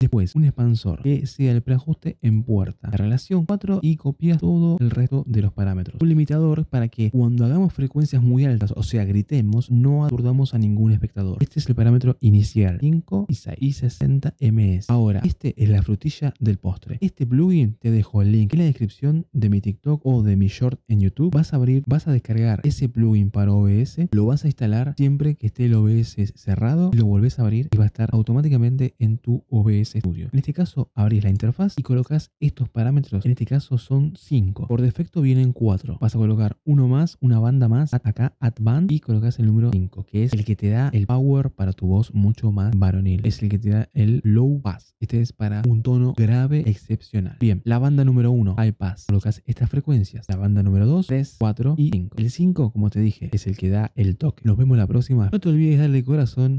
Después, un expansor que sea el preajuste en puerta. La relación 4 y copias todo el resto de los parámetros. Un limitador para que cuando hagamos frecuencias muy altas, o sea, gritemos, no aturdamos a ningún espectador. Este es el parámetro inicial, 5 y 6 y 60 ms. Ahora, este es la frutilla del postre. Este plugin te dejo el link en la descripción de mi TikTok o de mi short en YouTube. Vas a abrir, vas a descargar ese plugin para OBS, lo vas a instalar siempre que esté el OBS cerrado lo volvés a abrir y va a estar automáticamente en tu OBS En este caso, abrís la interfaz y colocas estos parámetros. En este caso son 5. Por defecto vienen 4. Vas a colocar uno más, una banda más, acá Add Band y colocas el número 5, que es el que te da el power para tu voz mucho más varonil. Es el que te da el low pass. Este es para un tono grave excepcional. Bien, la banda número 1, high pass. Colocas estas frecuencias. La banda número 2, 3, 4 y 5. El 5, como te dije, es el que da el toque. Nos vemos la próxima. No te olvides darle corazón